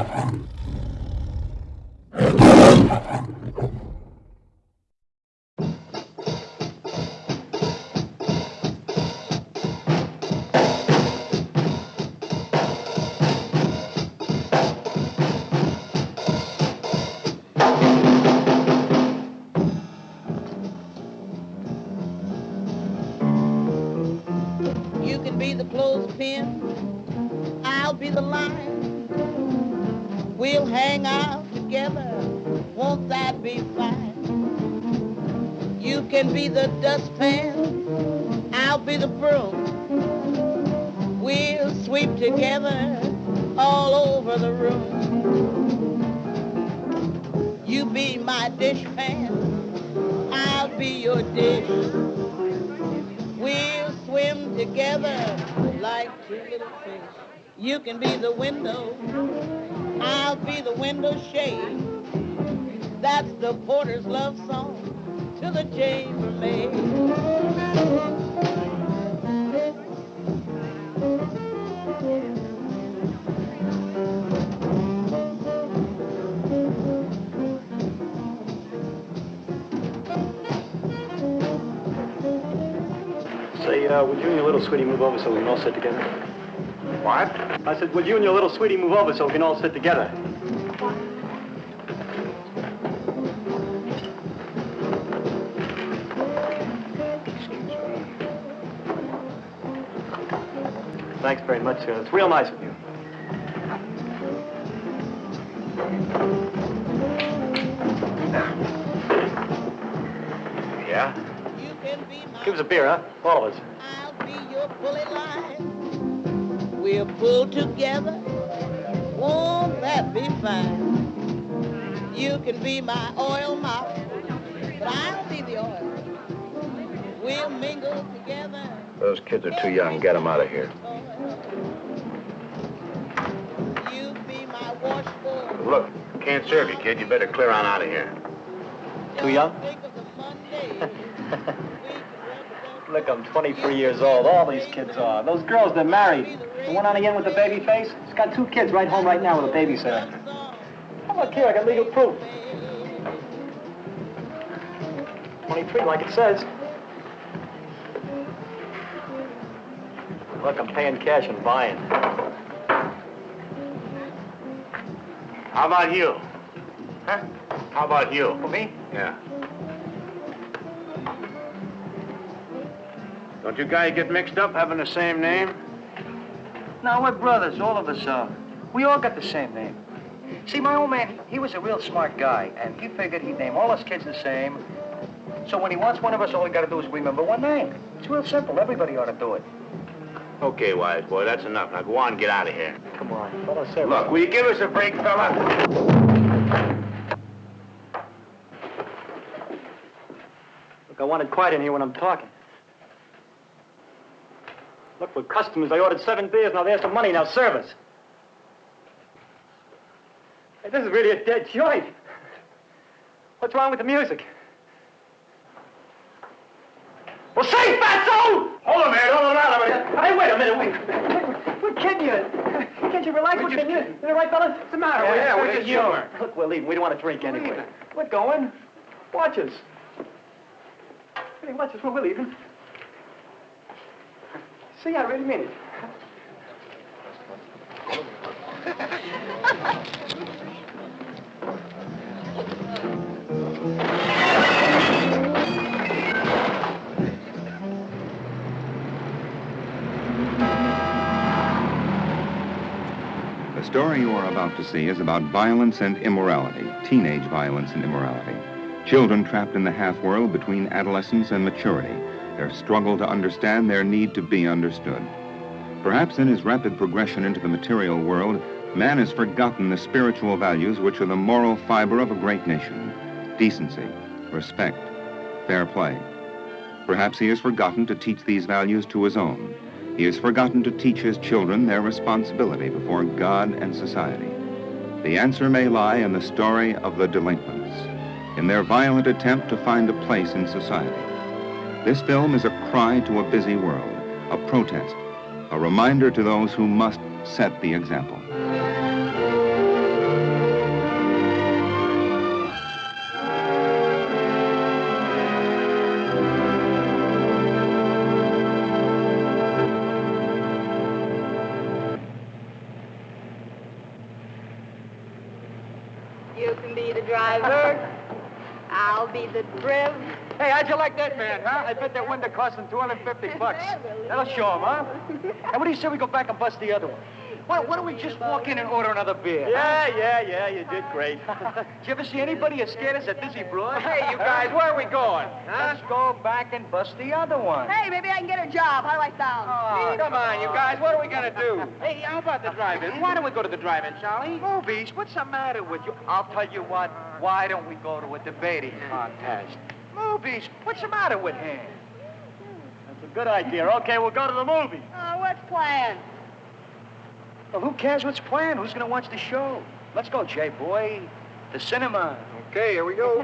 You be the dustpan, I'll be the broom. We'll sweep together all over the room. You be my dishpan, I'll be your dish. We'll swim together like two little fish. You can be the window, I'll be the window shade. That's the porter's love song to the chambermaid. Say, uh, would you and your little sweetie move over so we can all sit together? What? I said, would you and your little sweetie move over so we can all sit together? Thanks very much, sir. It's real nice of you. Yeah? You can be my Give us a beer, huh? All of us. I'll be your pulley line. We'll pull together. Won't that be fine? You can be my oil mop, but I'll be the oil. We'll mingle together. Those kids are too young. Get them out of here. You be my washboard. Look, can't serve you, kid. You better clear on out of here. Too young? Think of the Monday. we could represent Look, I'm 23 years old. All these kids are. Those girls, they're married. The one on the end with the baby face, she's got two kids right home right now with a babysitter. How about here? I got legal proof. 23, like it says. Look, I'm paying cash and buying. How about you? Huh? How about you? For me? Yeah. Don't you guys get mixed up having the same name? No, we're brothers, all of us are. We all got the same name. See, my old man, he was a real smart guy, and he figured he'd name all his kids the same. So when he wants one of us, all he got to do is remember one name. It's real simple. Everybody ought to do it. Okay, wise boy, that's enough. Now go on, get out of here. Come on, fellow service. Look, will you give us a break, fella? Look, I wanted quiet in here when I'm talking. Look, for customers, I ordered seven beers. Now there's some money. Now service. Hey, this is really a dead joint. What's wrong with the music? Well, say, fatso! Hold on, man. Hold on out of it. Hey, wait a minute. Wait. We're kidding you. Can't you relax? We're kidding you. Is that right, fellas? What's the matter? Yeah, yeah, we're just humor. Look, we're leaving. We don't want to drink anyway. We're going. Watch us. Hey, watch us when we're leaving. See, I really mean it. Story you are about to see is about violence and immorality, teenage violence and immorality. Children trapped in the half world between adolescence and maturity, their struggle to understand their need to be understood. Perhaps in his rapid progression into the material world, man has forgotten the spiritual values which are the moral fiber of a great nation decency, respect, fair play. Perhaps he has forgotten to teach these values to his own. He has forgotten to teach his children their responsibility before God and society. The answer may lie in the story of the delinquents, in their violent attempt to find a place in society. This film is a cry to a busy world, a protest, a reminder to those who must set the example. Man, huh? I bet that window cost him 250 bucks. That'll show him, huh? And what do you say we go back and bust the other one? Why, why don't we just walk in and order another beer? Yeah, yeah, yeah, you did great. Did you ever see anybody as scared as a dizzy broad? Hey, you guys, where are we going? Huh? Let's go back and bust the other one. Hey, maybe I can get a job. How do I sound? Oh, Come on, you guys, what are we gonna do? Hey, how about the drive-in? Why don't we go to the drive-in, Charlie? Movies? What's the matter with you? I'll tell you what. Why don't we go to a debating contest? Movies? What's the matter with him? That's a good idea. Okay, we'll go to the movie. Oh, uh, what's planned? Well, who cares what's planned? Who's going to watch the show? Let's go, Jay boy. The cinema. Okay, here we go.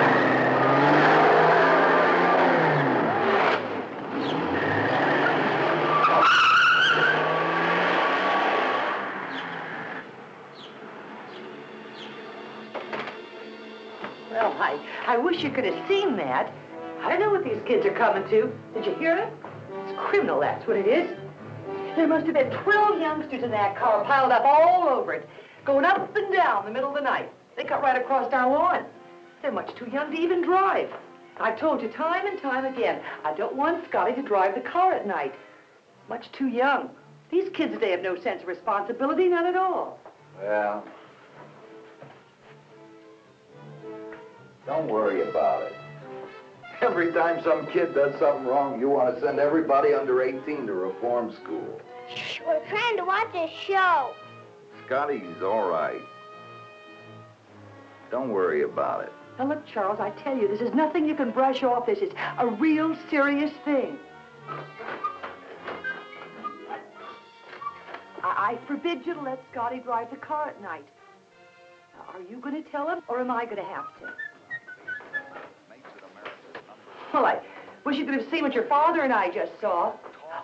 you could have seen that. I don't know what these kids are coming to. Did you hear it? It's criminal, that's what it is. There must have been 12 youngsters in that car piled up all over it, going up and down the middle of the night. They cut right across our lawn. They're much too young to even drive. I've told you time and time again, I don't want Scotty to drive the car at night. Much too young. These kids today have no sense of responsibility, none at all. Well, don't worry about it. Every time some kid does something wrong, you want to send everybody under 18 to reform school. Shh, we're trying to watch a show. Scotty's all right. Don't worry about it. Now look, Charles, I tell you, this is nothing you can brush off. This is a real serious thing. I, I forbid you to let Scotty drive the car at night. Now, are you going to tell him, or am I going to have to? Well, I wish you could have seen what your father and I just saw.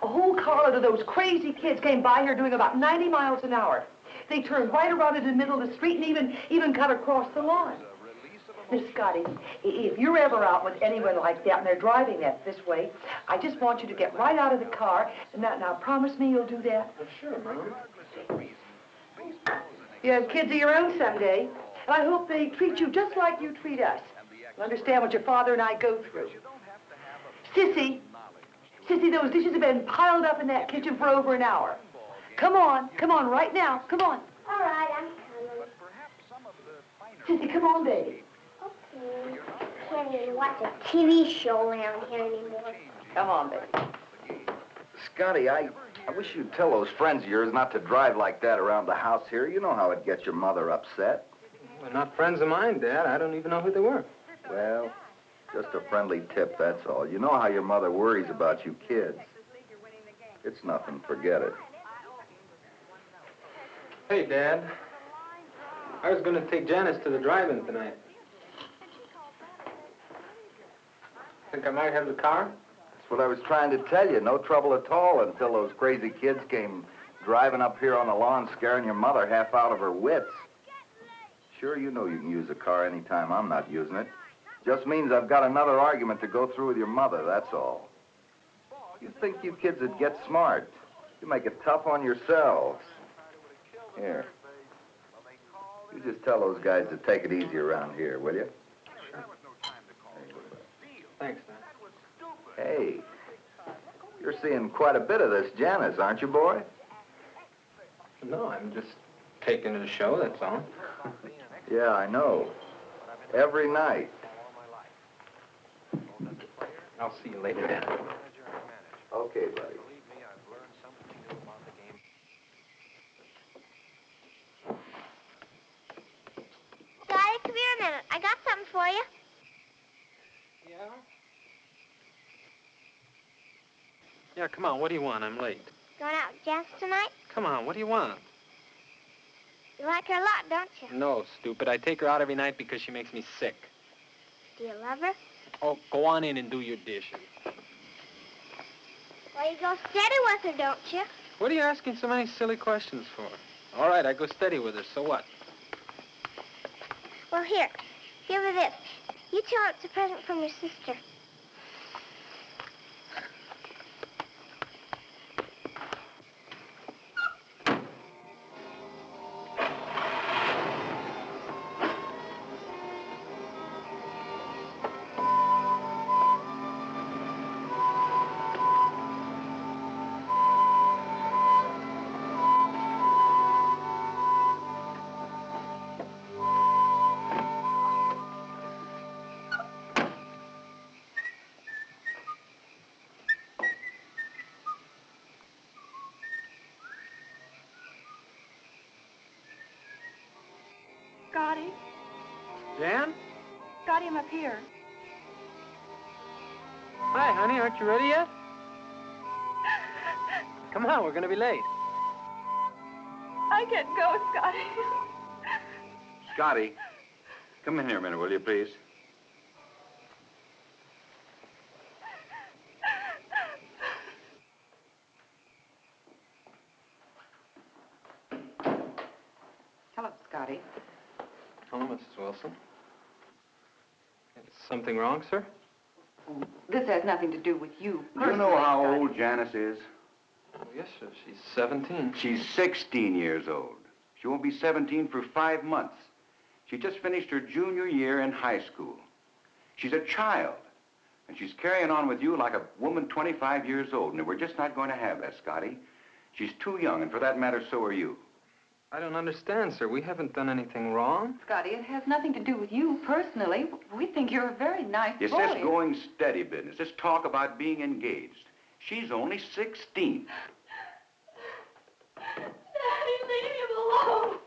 A whole carload of those crazy kids came by here doing about 90 miles an hour. They turned right around into the middle of the street and even, even cut across the lawn. Miss Scotty, if you're ever out with anyone like that and they're driving that this way, I just want you to get right out of the car. And now promise me you'll do that. Sure, Mom. You have kids of your own someday, and I hope they treat you just like you treat us. You understand what your father and I go through. Sissy, Sissy, those dishes have been piled up in that kitchen for over an hour. Come on, come on, right now, come on. All right, I'm coming. Sissy, come on, baby. Okay. Can't even watch a TV show around here anymore. Come on, baby. Scotty, I, I wish you'd tell those friends of yours not to drive like that around the house here. You know how it gets your mother upset. They're not friends of mine, Dad. I don't even know who they were. Well, just a friendly tip, that's all. You know how your mother worries about you kids. It's nothing, forget it. Hey, Dad. I was going to take Janice to the drive-in tonight. Think I might have the car? That's what I was trying to tell you. No trouble at all until those crazy kids came driving up here on the lawn scaring your mother half out of her wits. Sure, you know you can use a car anytime I'm not using it. Just means I've got another argument to go through with your mother, that's all. You think you kids would get smart. You make it tough on yourselves. Here. You just tell those guys to take it easy around here, will you? Thanks, Dad. Hey, you're seeing quite a bit of this Janice, aren't you, boy? No, I'm just taking it a show, that's all. Yeah, I know. Every night. I'll see you later, Dad. Okay, buddy. Daddy, come here a minute. I got something for you. Yeah? Yeah, come on. What do you want? I'm late. Going out with Jess tonight? Come on. What do you want? You like her a lot, don't you? No, stupid. I take her out every night because she makes me sick. Do you love her? Oh, go on in and do your dishes. Well, you go steady with her, don't you? What are you asking so many silly questions for? All right, I go steady with her. So what? Well, here. Give her this. You tell it's a present from your sister. Aren't you ready yet? Come on, we're gonna be late. I can't go, Scotty. Scotty, come in here a minute, will you, please? Hello, Scotty. Hello, Mrs. Wilson. Is something wrong, sir? This has nothing to do with you. Do you know how old Janice is? Oh, yes, sir. She's 17. She's 16 years old. She won't be 17 for five months. She just finished her junior year in high school. She's a child. And she's carrying on with you like a woman 25 years old. And we're just not going to have that, Scotty. She's too young, and for that matter, so are you. I don't understand, sir. We haven't done anything wrong. Scotty, it has nothing to do with you personally. We think you're a very nice It's boy. this going steady business, this talk about being engaged. She's only 16. Daddy, leave him alone.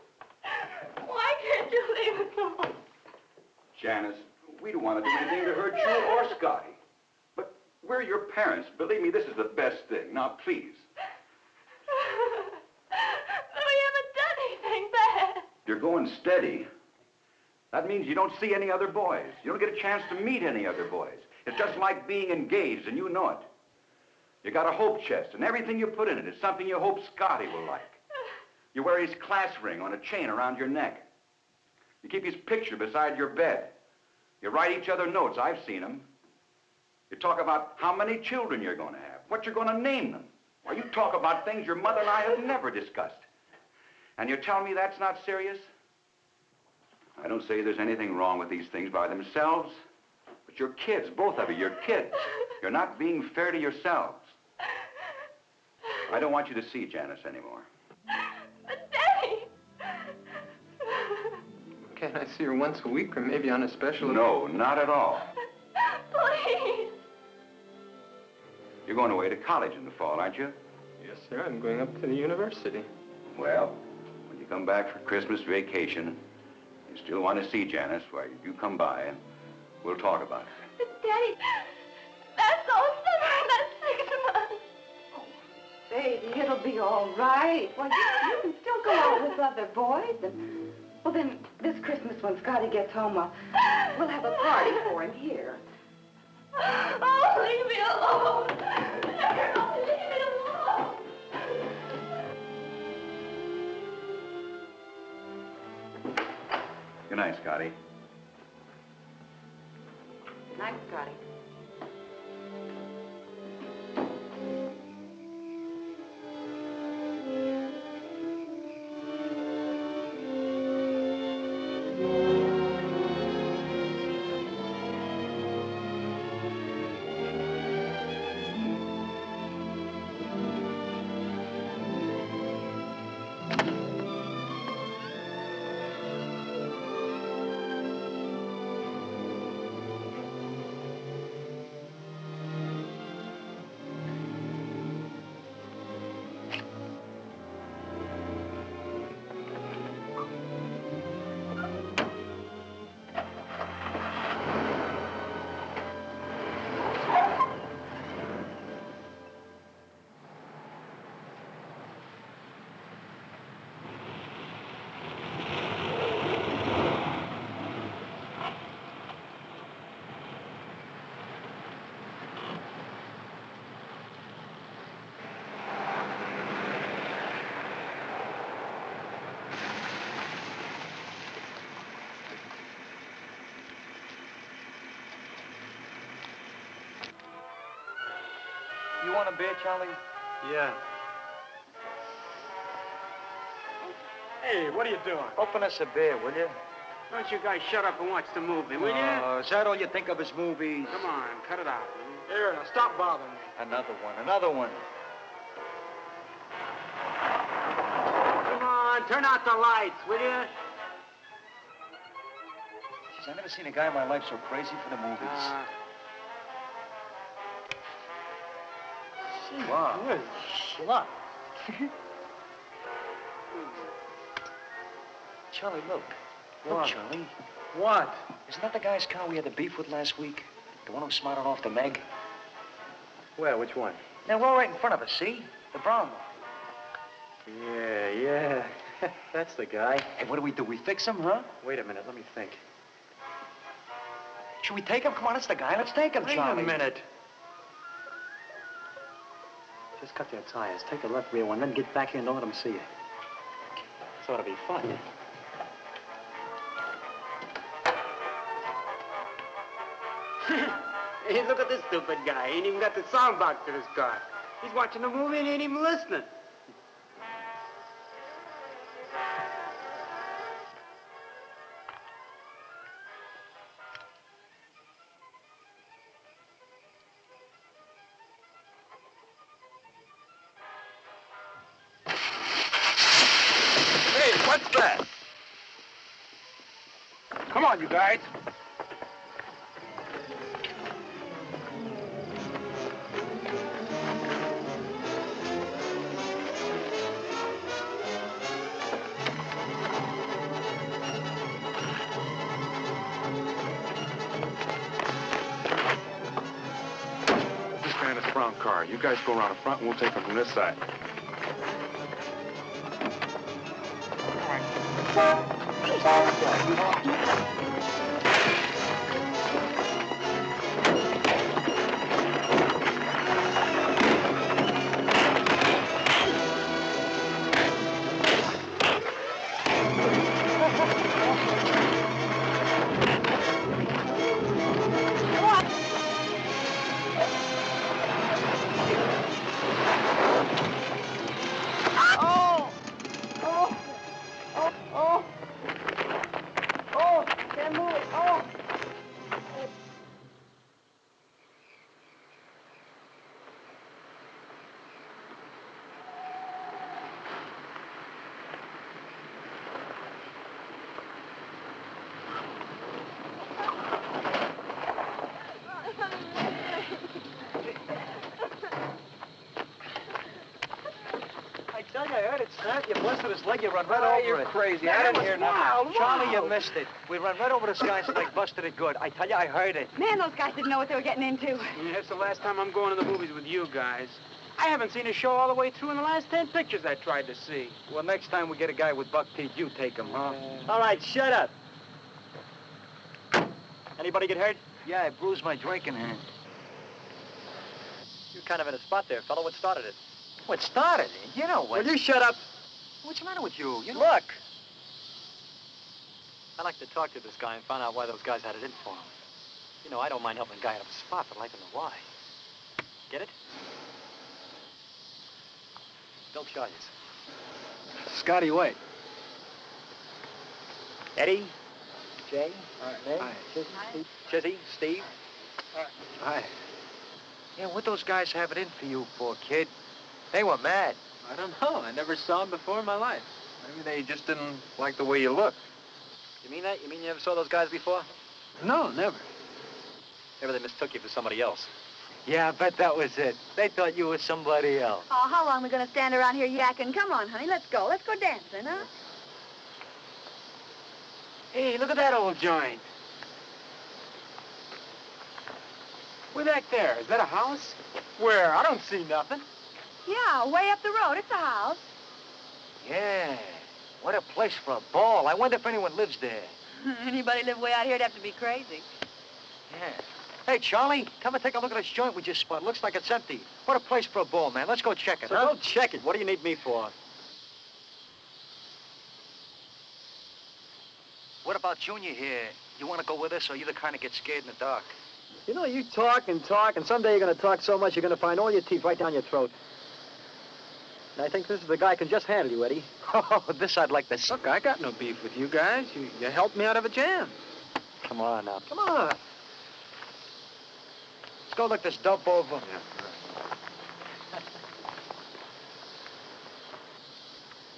Why can't you leave him alone? Janice, we don't want to do anything to hurt you or Scotty. But we're your parents. Believe me, this is the best thing. Now, please. But we haven't done anything bad. You're going steady. That means you don't see any other boys. You don't get a chance to meet any other boys. It's just like being engaged, and you know it. You got a hope chest, and everything you put in it is something you hope Scotty will like. You wear his class ring on a chain around your neck. You keep his picture beside your bed. You write each other notes. I've seen them. You talk about how many children you're going to have, what you're going to name them. Why, you talk about things your mother and I have never discussed. And you tell me that's not serious? I don't say there's anything wrong with these things by themselves, but you're kids, both of you, you're kids. You're not being fair to yourselves. I don't want you to see Janice anymore. But Daddy. Can't I see her once a week or maybe on a special... No, not at all. Please. You're going away to college in the fall, aren't you? Yes, sir. I'm going up to the university. Well, when you come back for Christmas vacation, you still want to see Janice, why, you come by and we'll talk about it. But Daddy, that's all summer. That's six months. Oh, Baby, it'll be all right. Well, you, you can still go out with other boys. And, well, then, this Christmas when Scotty gets home, uh, we'll have a party for him here. Oh, leave me alone. Good night, Scotty. Night, Scotty. You want a beer, Charlie? Yeah. Hey, what are you doing? Open us a beer, will you? Why don't you guys shut up and watch the movie, will you? Oh, is that all you think of as movies? Come on, cut it out. Here, now stop bothering me. Another one, another one. Come on, turn out the lights, will you? Jeez, I never seen a guy in my life so crazy for the movies. Uh, wow. slut. Charlie, look. Look, What? Charlie. What? Isn't that the guy's car we had the beef with last week? The one who smarted off the Meg? Where? Which one? Now, we're right in front of us, see? The brown one. Yeah, yeah. That's the guy. Hey, what do we do? We fix him, huh? Wait a minute. Let me think. Should we take him? Come on, it's the guy. Let's take him, Wait Charlie. a minute. Cut their tires. Take the left rear one, then get back here and don't let them see you. This ought to be fun. hey, look at this stupid guy. He ain't even got the sound box in his car. He's watching the movie and he ain't even listening. Front and we'll take him from this side. Oh! I tell you, heard it snap. You busted his leg. You run right Oh, over you're it. crazy. Man, I didn't hear nothing. wild, Charlie, you missed it. We run right over the this guy's leg, busted it good. I tell you, I heard it. Man, those guys didn't know what they were getting into. Yeah, it's the last time I'm going to the movies with you guys. I haven't seen a show all the way through in the last ten pictures I tried to see. Well, next time we get a guy with buck teeth, you take him, huh? All right, shut up. Anybody get hurt? Yeah, I bruised my drinking hand. You're kind of in a spot there, fellow. What started it? What started it? You know what? Will you shut up? What's the matter with you? You know... Look. I'd like to talk to this guy and find out why those guys had it in for him. You know, I don't mind helping a guy out of a spot, but I'd like to know why. Get it? Don't charge us. Scotty White. Eddie? Jay? Meg? Hi. Chizzy? Steve? Chizzy? Steve? Hi. Yeah, what those guys have it in for you poor kid? They were mad. I don't know. I never saw him before in my life. Maybe they just didn't like the way you look. You mean that? You mean you never saw those guys before? No, never. Maybe they mistook you for somebody else. Yeah, I bet that was it. They thought you were somebody else. Oh, how long are we going to stand around here yakking? Come on, honey, let's go. Let's go dancing, huh? Hey, look at that old joint. Way back there. Is that a house? Where? I don't see nothing. Yeah, way up the road. It's a house. Yeah. What a place for a ball. I wonder if anyone lives there. Anybody live way out here would have to be crazy. Yeah. Hey, Charlie, come and take a look at this joint we just spot. Looks like it's empty. What a place for a ball, man. Let's go check it, So huh? go check it. What do you need me for? What about Junior here? You want to go with us, or you the kind of get scared in the dark? You know, you talk and talk, and someday you're going to talk so much you're going to find all your teeth right down your throat. And I think this is the guy who can just handle you, Eddie. Oh, this I'd like to see. Look, I got no beef with you guys. You, you helped me out of a jam. Come on now. Come on. Let's go look this dump over.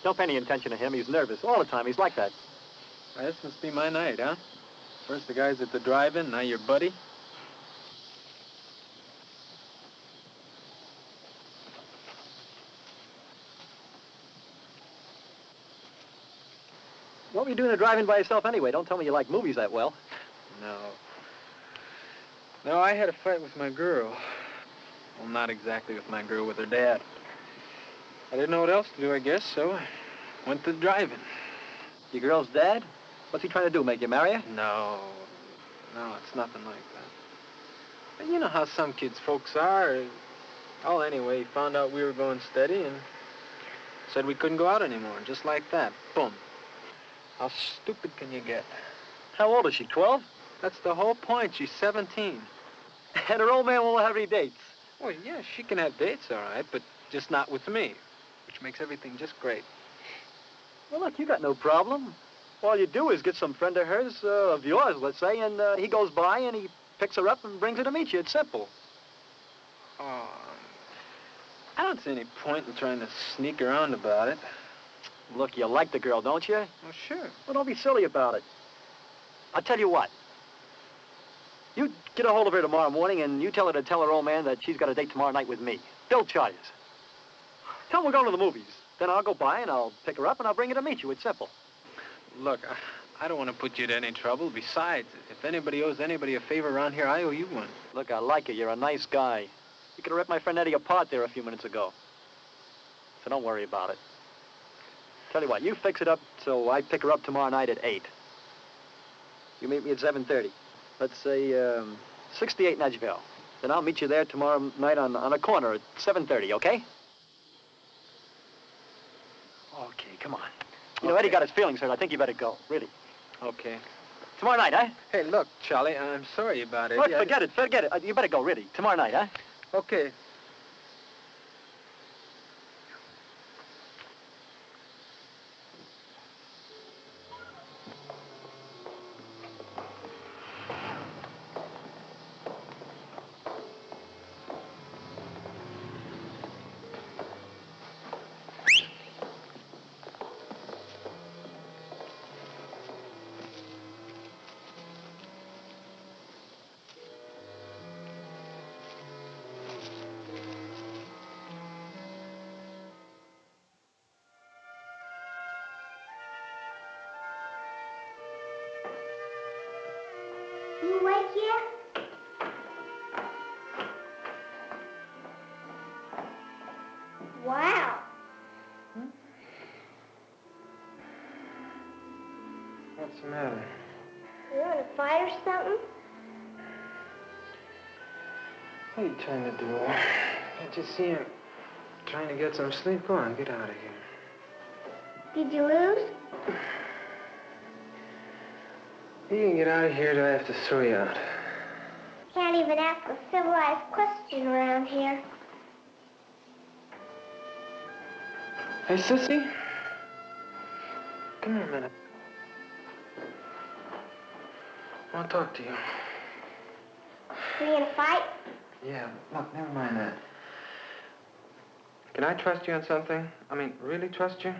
Don't pay any attention to him. He's nervous all the time. He's like that. This must be my night, huh? First the guys at the drive-in, now your buddy. Doing to drive in by yourself anyway? Don't tell me you like movies that well. No. No, I had a fight with my girl. Well, not exactly with my girl, with her dad. I didn't know what else to do, I guess, so I went to driving. Your girl's dad? What's he trying to do, make you marry her? No. No, it's nothing like that. But you know how some kids' folks are. Oh, anyway, he found out we were going steady and said we couldn't go out anymore, just like that. Boom. How stupid can you get? How old is she, 12? That's the whole point. She's 17. And her old man won't have any dates. Well, yeah, she can have dates, all right, but just not with me, which makes everything just great. Well, look, you got no problem. All you do is get some friend of hers, uh, of yours, let's say, and uh, he goes by and he picks her up and brings her to meet you. It's simple. Oh, I don't see any point in trying to sneak around about it. Look, you like the girl, don't you? Well, sure. Well, don't be silly about it. I'll tell you what. You get a hold of her tomorrow morning and you tell her to tell her old man that she's got a date tomorrow night with me. Bill Chalmers. Tell him we're going to the movies. Then I'll go by and I'll pick her up and I'll bring her to meet you. It's simple. Look, I, I don't want to put you to any trouble. Besides, if anybody owes anybody a favor around here, I owe you one. Look, I like you. You're a nice guy. You could have ripped my friend Eddie apart there a few minutes ago. So don't worry about it. Tell you what, you fix it up so I pick her up tomorrow night at 8. You meet me at 7.30. Let's say, um, 68 Edgeville. Then I'll meet you there tomorrow night on, on a corner at 7.30, okay? Okay, come on. You know, Eddie got his feelings hurt. I think you better go, really. Okay. Tomorrow night, huh? Hey, look, Charlie, I'm sorry about it. Look, Yeah, forget it, forget it. Uh, You better go, really. Tomorrow night, huh? Okay. What's the matter? You in a fight or something? What are you trying to do? Can't you see I'm trying to get some sleep? Go on, get out of here. Did you lose? You can get out of here, do I have to throw you out? Can't even ask a civilized question around here. Hey, Sissy. Come here a minute. Want to talk to you. We in a fight? Yeah, look, never mind that. Can I trust you on something? I mean, really trust you?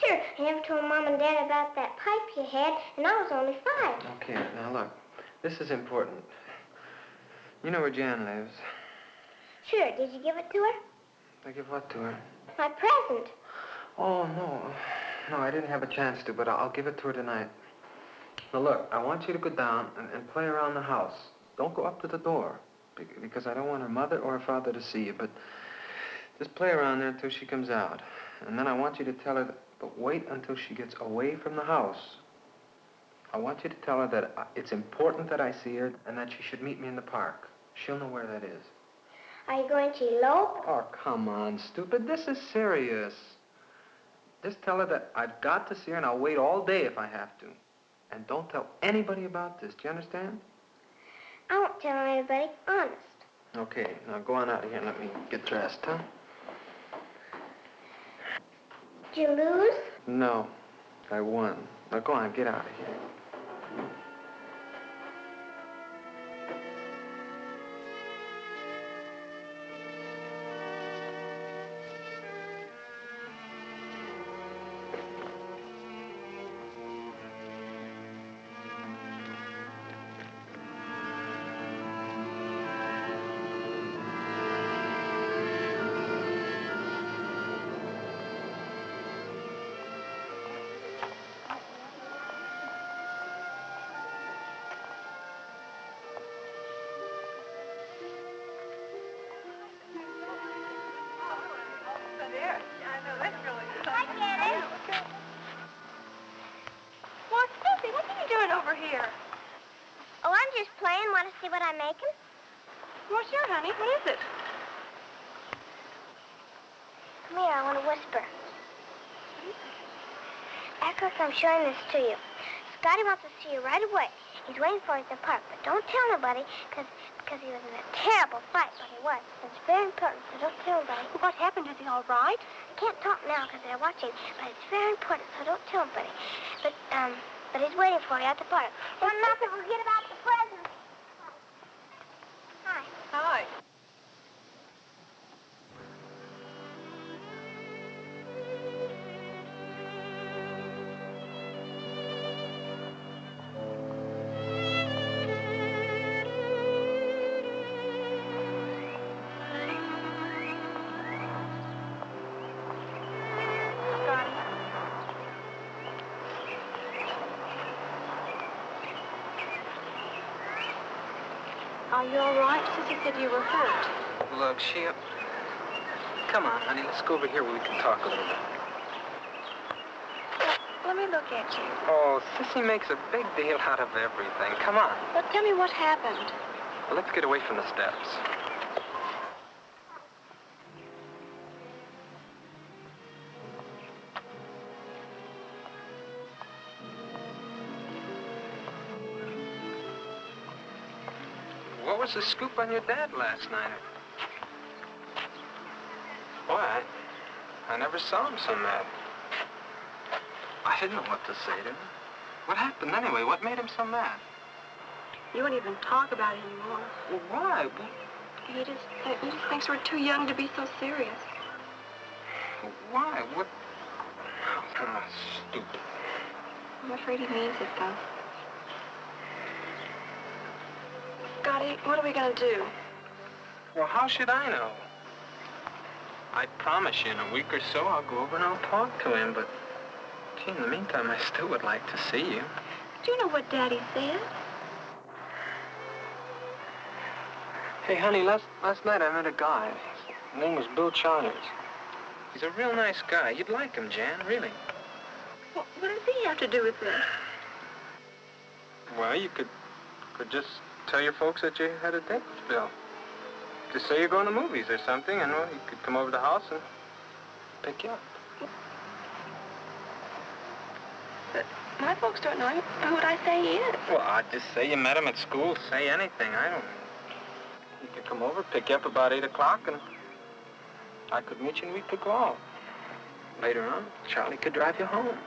Sure. I never told Mom and Dad about that pipe you had, and I was only five. Okay, now look, this is important. You know where Jan lives. Sure. Did you give it to her? I give what to her? My present. Oh, no. No, I didn't have a chance to, but I'll I'll give it to her tonight. Now, look, I want you to go down and, and play around the house. Don't go up to the door, because I don't want her mother or her father to see you, but just play around there until she comes out. And then I want you to tell her, that, but wait until she gets away from the house. I want you to tell her that uh, it's important that I see her and that she should meet me in the park. She'll know where that is. Are you going to elope? Oh, come on, stupid. This is serious. Just tell her that I've got to see her and I'll wait all day if I have to. And don't tell anybody about this. Do you understand? I won't tell anybody. Honest. Okay, now go on out of here and let me get dressed, huh? Did you lose? No, I won. Now go on, get out of here. I'm showing this to you. Scotty wants to see you right away. He's waiting for you at the park, but don't tell nobody, because because he was in a terrible fight, but he was. It's very important, so don't tell nobody. What happened? Is he all right? I can't talk now because they're watching, but it's very important, so don't tell nobody. But, um, but he's waiting for you at the park. Well, nothing. Forget about the Are you all right? Sissy said you were hurt. Look, she... Uh, come on, honey, let's go over here where we can talk a little bit. Let me look at you. Oh, Sissy makes a big deal out of everything. Come on. But tell me what happened. Well, let's get away from the steps. Was the scoop on your dad last night? Boy, I, I never saw him so mad. I didn't know what to say to him. What happened anyway? What made him so mad? You won't even talk about it anymore. Well, why? He just, he just thinks we're too young to be so serious. why? What? Oh, stupid. I'm afraid he means it, though. What are we gonna do? Well, how should I know? I promise you in a week or so I'll go over and I'll talk to him, but gee, in the meantime, I still would like to see you. Do you know what Daddy said? Hey, honey, last, last night I met a guy. His name was Bill Chalmers. He's a real nice guy. You'd like him, Jan, really. What, what does he have to do with this? Well, you could could just tell your folks that you had a date with Bill. Just say you're going to movies or something, and well, he could come over to the house and pick you up. But my folks don't know him. Who would I say he is? Well, I'd just say you met him at school. Say anything. I don't. He could come over, pick you up about 8 o'clock, and I could meet you and we could go out. Later on, Charlie could drive you home.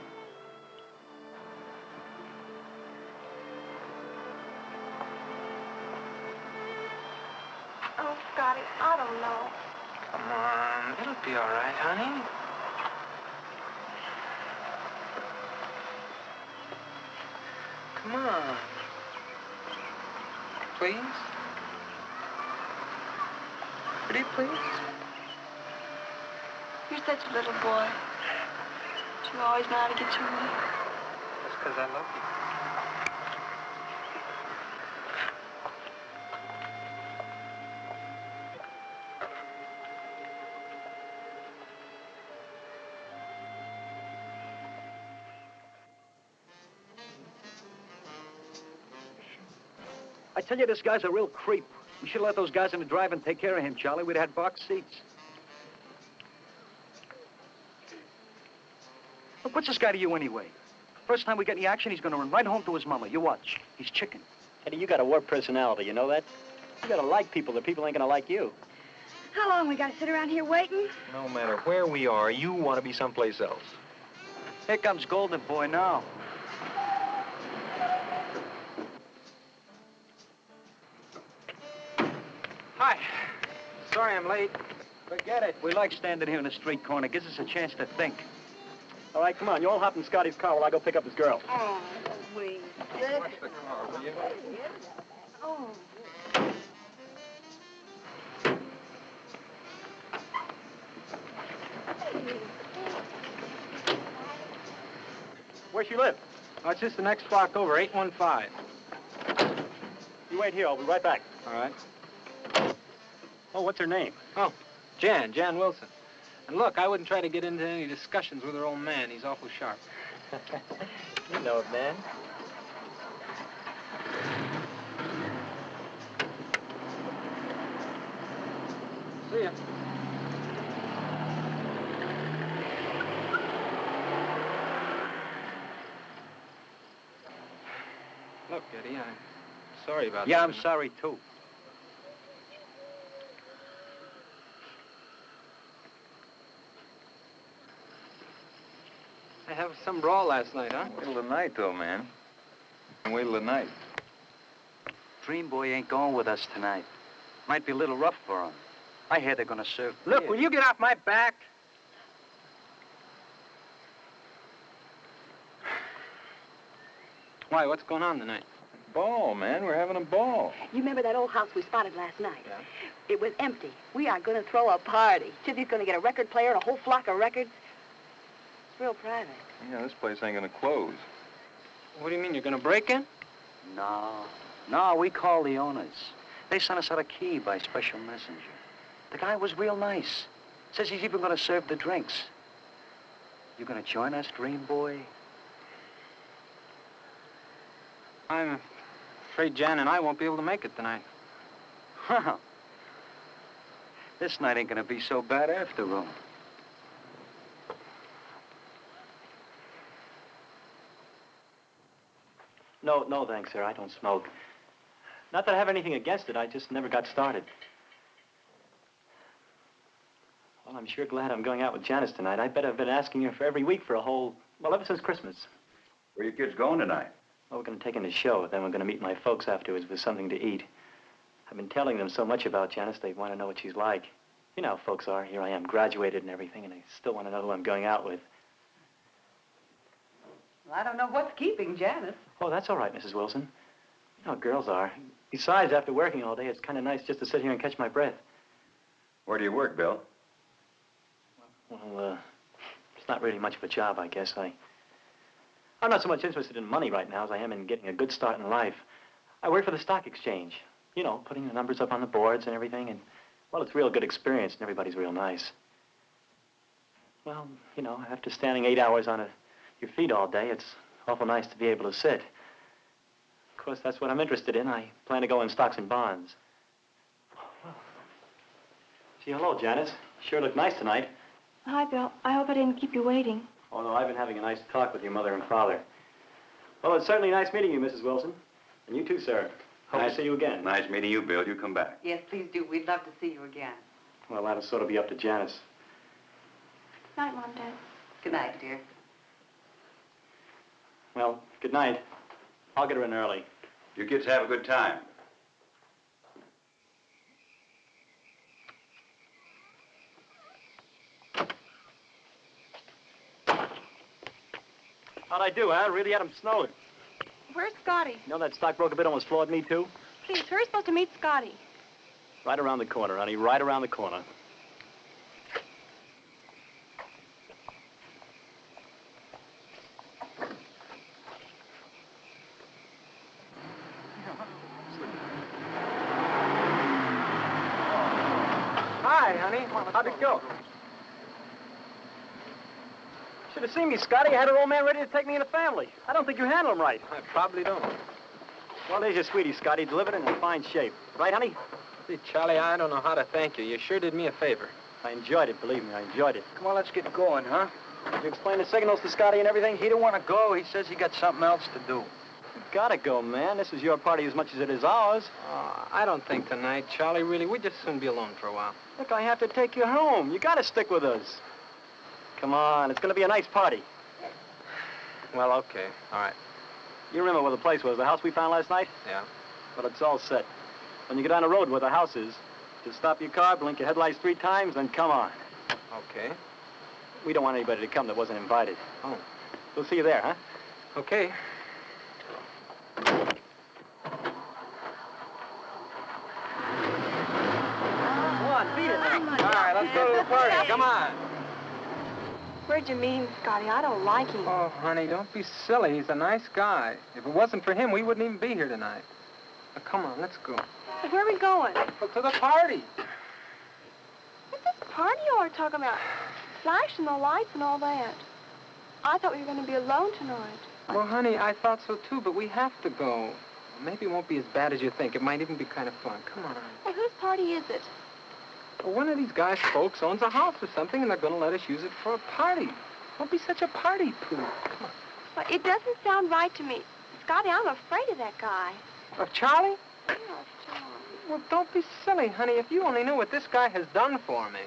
Scotty, I don't know. Come on. It'll be all right, honey. Come on. Please? Pretty please? You're such a little boy. But you always know how to get your way. That's because I love you. Tell you, this guy's a real creep. We should have let those guys in the drive and take care of him, Charlie. We'd have had box seats. Look, what's this guy to you anyway? First time we get any action, he's gonna run right home to his mama. You watch. He's chicken. Eddie, you got a warped personality, you know that? You gotta like people, or people ain't gonna like you. How long we gotta sit around here waiting? No matter where we are, you want to be someplace else. Here comes Golden Boy now. Sorry I'm late. Forget it. We like standing here in the street corner. Gives us a chance to think. All right, come on. You all hop in Scotty's car while I go pick up his girl. Oh, we. Watch the car, will you? Oh. Where she live? Oh, it's just the next block over, 815. You wait here. I'll be right back. All right. Oh, what's her name? Oh, Jan, Jan Wilson. And look, I wouldn't try to get into any discussions with her old man. He's awful sharp. you know it, man. See ya. Look, Eddie, I'm sorry about yeah, that. Yeah, I'm sorry, too. Have some brawl last night, huh? Middle of the night, though, man. Wait till the night. Dream Boy ain't going with us tonight. Might be a little rough for him. I hear they're gonna serve. Look, beer. will you get off my back? Why, what's going on tonight? Ball, man. We're having a ball. You remember that old house we spotted last night? Yeah. It was empty. We are going to throw a party. Chizzy's going to get a record player and a whole flock of records. It's real private. Yeah, this place ain't gonna close. What do you mean, you're gonna break in? No. No, we called the owners. They sent us out a key by special messenger. The guy was real nice. Says he's even gonna serve the drinks. You gonna join us, Dream Boy? I'm afraid Jan and I won't be able to make it tonight. Well, this night ain't gonna be so bad after all. No, no, thanks, sir. I don't smoke. Not that I have anything against it. I just never got started. Well, I'm sure glad I'm going out with Janice tonight. I bet I've been asking her for every week for a whole, well, ever since Christmas. Where are you kids going tonight? Well, we're going to take in the show, then we're going to meet my folks afterwards with something to eat. I've been telling them so much about Janice, they want to know what she's like. You know how folks are. Here I am, graduated and everything, and they still want to know who I'm going out with. Well, I don't know what's keeping Janice. Oh, that's all right, Mrs. Wilson. You know how girls are. Besides, after working all day, it's kind of nice just to sit here and catch my breath. Where do you work, Bill? Well, uh, it's not really much of a job, I guess. I, I'm not so much interested in money right now as I am in getting a good start in life. I work for the stock exchange. You know, putting the numbers up on the boards and everything, and, well, it's a real good experience, and everybody's real nice. Well, you know, after standing eight hours on a, your feet all day, it's awful nice to be able to sit. Of course, that's what I'm interested in. I plan to go in stocks and bonds. Well, Gee, hello, Janice. Sure look nice tonight. Hi, Bill. I hope I didn't keep you waiting. Oh, no, I've been having a nice talk with your mother and father. Well, it's certainly nice meeting you, Mrs. Wilson. And you too, sir. Hope Nice- to see you again. Nice meeting you, Bill. You come back. Yes, please do. We'd love to see you again. Well, that'll sort of be up to Janice. Good night, Mom, Dad. Good night, dear. Well, good night. I'll get her in early. You kids have a good time. How'd I do, huh? Really had him snowed. Where's Scotty? You know that stockbroker bid almost floored me, too? Please, who's supposed to meet Scotty? Right around the corner, honey. Right around the corner. Hi, honey. How'd it go? Should have seen me, Scotty. I had her old man ready to take me in the family. I don't think you handle him right. I probably don't. Well, there's your sweetie, Scotty. Delivered in fine shape. Right, honey? See, Charlie, I don't know how to thank you. You sure did me a favor. I enjoyed it, believe me. I enjoyed it. Come on, let's get going, huh? Did you explain the signals to Scotty and everything? He don't want to go. He says he got something else to do. You gotta go, man. This is your party as much as it is ours. Uh, I don't think tonight, Charlie. Really, we'd just soon be alone for a while. Look, I have to take you home. You gotta stick with us. Come on, it's gonna be a nice party. Well, okay. All right. You remember where the place was, the house we found last night? Yeah. Well, it's all set. When you get on the road where the house is, just stop your car, blink your headlights three times, then come on. Okay. We don't want anybody to come that wasn't invited. Oh. We'll see you there, huh? Okay. Come on, beat it. All right, let's go to the party. Come on. Where'd you meet him, Scotty? I don't like him. Oh, honey, don't be silly. He's a nice guy. If it wasn't for him, we wouldn't even be here tonight. Now, come on, let's go. Where are we going? Well, to the party. What's this party you are talking about? Flashing the lights and all that. I thought we were going to be alone tonight. Well, honey, I thought so too, but we have to go. Maybe it won't be as bad as you think. It might even be kind of fun. Come on. Hey, whose party is it? Well, one of these guys' folks owns a house or something, and they're going to let us use it for a party. Don't be such a party poo. Come on. Well, it doesn't sound right to me. Scotty, I'm afraid of that guy. Of Charlie? Yeah, Charlie. Well, don't be silly, honey. If you only knew what this guy has done for me.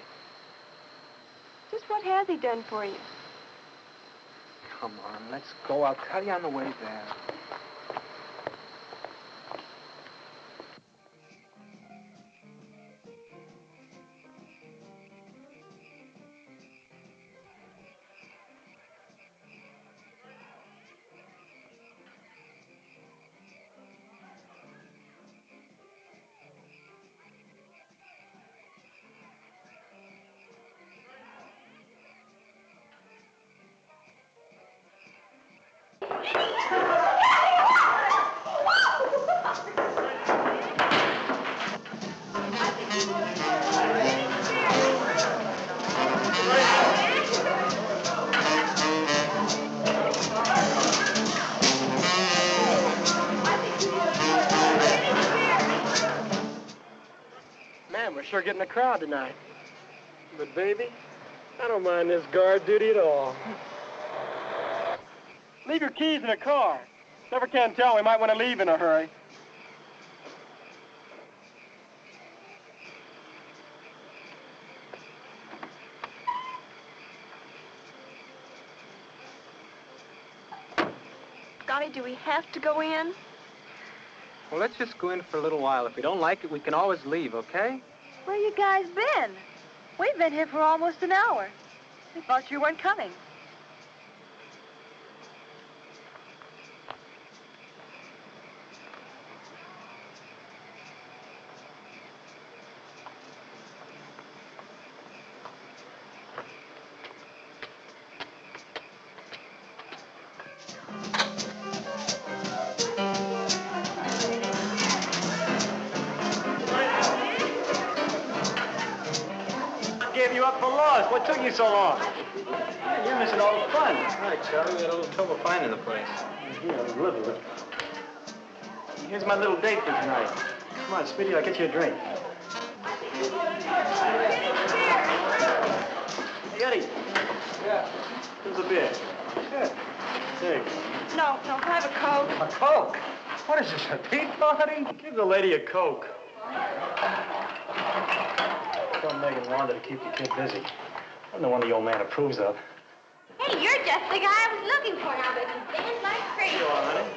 Just what has he done for you? Come on, let's go. I'll tell you on the way there. Man, we're sure getting a crowd tonight. But, baby, I don't mind this guard duty at all. Leave your keys in the car. Never can tell. We might want to leave in a hurry. Scotty, do we have to go in? Well, let's just go in for a little while. If we don't like it, we can always leave, okay? Where you guys been? We've been here for almost an hour. We thought you weren't coming. What took you so long? Man, you're missing all the fun. All right, Charlie, we had a little trouble finding the place. Yeah, a little. Here's my little date for tonight. Come on, Speedy, I'll get you a drink. Hey, Eddie. Yeah. Here's a beer. Good. Thanks. No, no, can I have a Coke? A Coke? What is this, a tea party? Give the lady a Coke. Tell Megan Wanda to keep the kid busy. I'm the one the old man approves of. Hey, you're just the guy I was looking for now, but you dance like crazy. Sure, honey.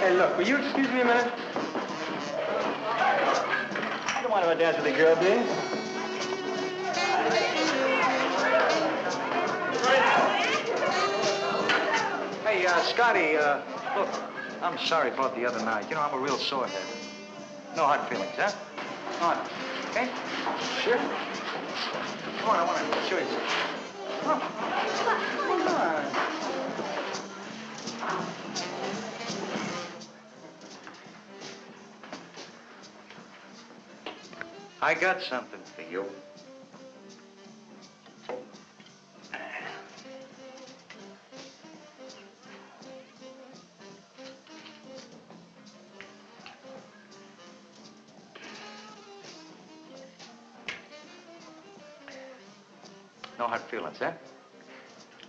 Hey, look, will you excuse me a minute? Don't if I dance with the girl, do you? Hey, uh, Scotty, uh, look, I'm sorry about the other night. You know, I'm a real sorehead. No hard feelings, huh? Come on, okay? Sure. Come on, I want to show you something. Come on. Come on. I got something for you. No hard feelings, huh?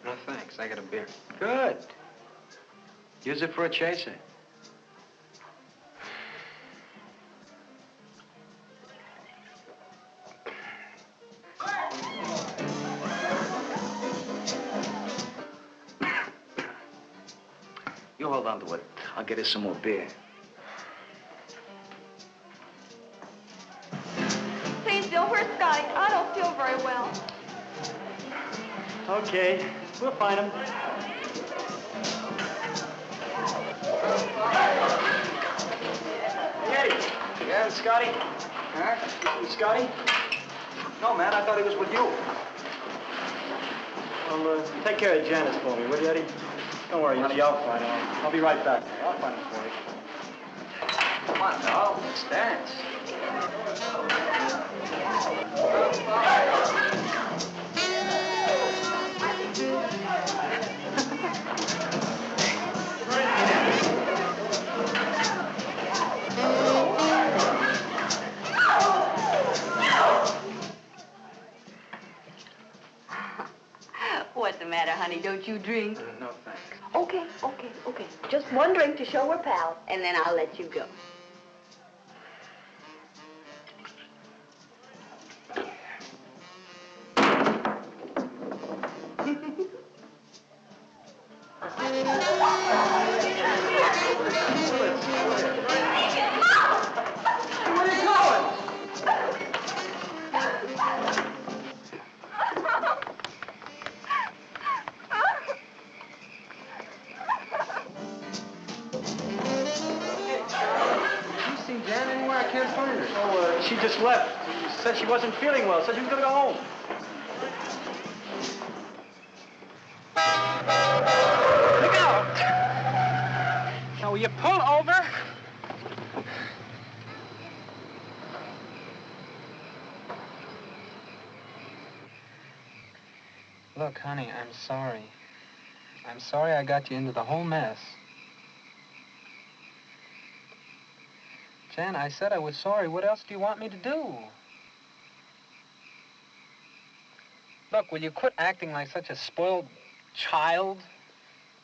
No, thanks. I got a beer. Good. Use it for a chaser. You on to it. I'll get us some more beer. Please, Bill, where's Scotty? I don't feel very well. Okay, we'll find him. Eddie. Yeah, Scotty? Huh? You see Scotty? No, man, I thought he was with you. Well, uh, take care of Janice for me, will you, Eddie? Don't worry, honey, I'll find him. I'll be right back. I'll find him for you. Come on, Carl. Let's dance. What's the matter, honey? Don't you drink? No, thanks. Okay, okay, okay. Just one drink to show we're pals, and then I'll let you go. I got you into the whole mess. Jan, I said I was sorry. What else do you want me to do? Look, will you quit acting like such a spoiled child?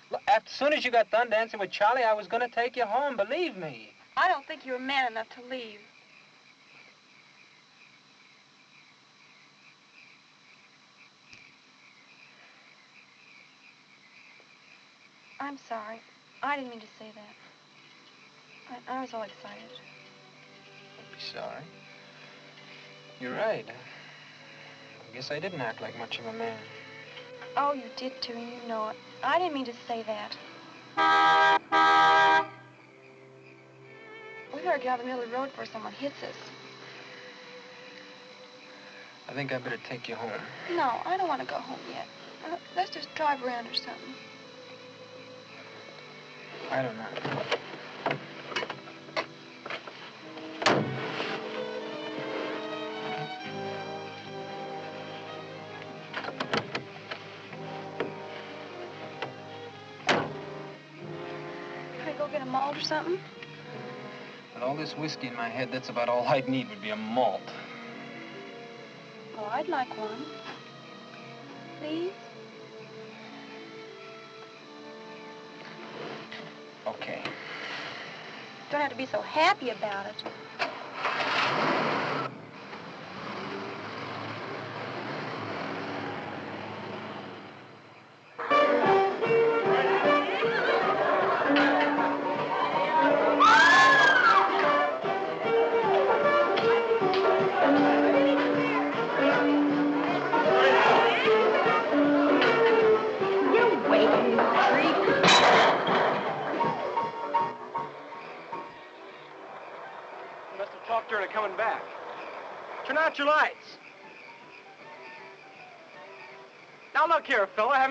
Look, as soon as you got done dancing with Charlie, I was going to take you home, believe me. I don't think you're man enough to leave. I'm sorry. I didn't mean to say that. I, I was all excited. Don't be sorry. You're right. I guess I didn't act like much of a man. Oh, you did too, and you know it. I didn't mean to say that. We better get out of the middle of the road before someone hits us. I think I better take you home. No, I don't want to go home yet. Uh, let's just drive around or something. I don't know. Can we go get a malt or something? With all this whiskey in my head, that's about all I'd need would be a malt. Oh, I'd like one. Please? Don't have to be so happy about it.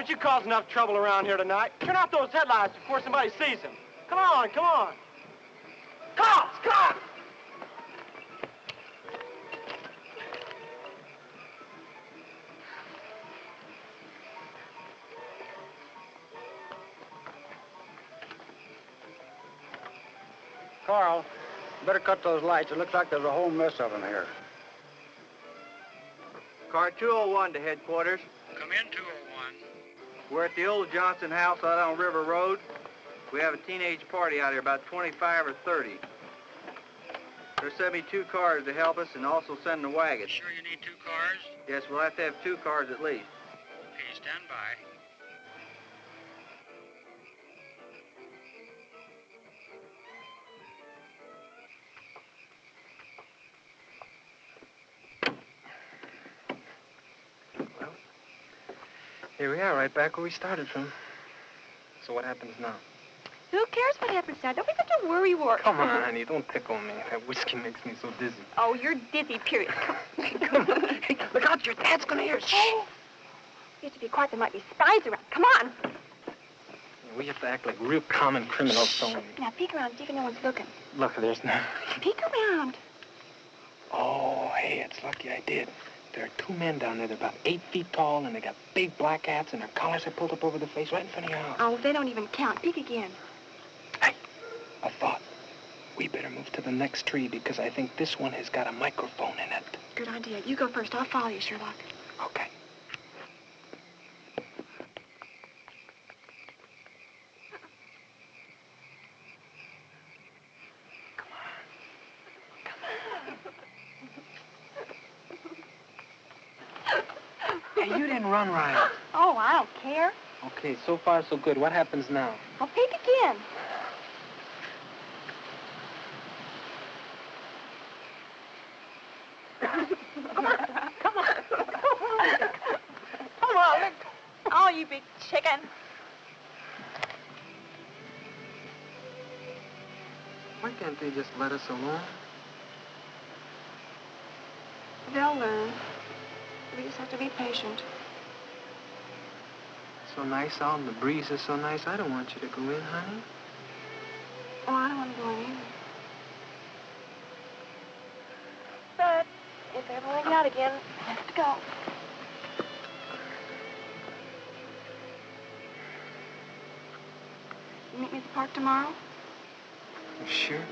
Here, fella, haven't you caused enough trouble around here tonight? Turn out those headlights before somebody sees them. Come on, come on. Cops, cops! Carl, better cut those lights. It looks like there's a whole mess of them here. Car 201 to headquarters. Come in, 201. We're at the old Johnson house out on River Road. We have a teenage party out here, about 25 or 30. They're sending two cars to help us and also sending a wagon. Sure you need two cars? Yes, we'll have to have two cars at least. Okay, stand by. Here we are, right back where we started from. So what happens now? Who cares what happens now? Don't be such a worry wart. Come on, honey, don't tickle me. That whiskey makes me so dizzy. Oh, you're dizzy, period. Come on. Hey, look out, your dad's gonna hear. Shh. Oh. You have to be quiet. There might be spies around. Come on. We have to act like real common criminals, so... Now peek around, see if no one's looking. Look, there's no... Peek around. Oh, hey, it's lucky I did. There are two men down there. They're about eight feet tall, and they got big black hats, and their collars are pulled up over the face right in front of your house. Oh, they don't even count. Peek again. Hey, A thought. We better move to the next tree because I think this one has got a microphone in it. Good idea. You go first. I'll follow you, Sherlock. Okay. Hey, you didn't run right. Oh, I don't care. Okay, so far so good. What happens now? I'll peek again. Come on. Come on. Come on. Look. Oh, you big chicken. Why can't they just let us alone? They'll learn. We just have to be patient. So nice out and the breeze is so nice. I don't want you to go in, honey. Oh, I don't want to go in either. But if they ever me out again, I have to go. You meet me at the park tomorrow? Sure.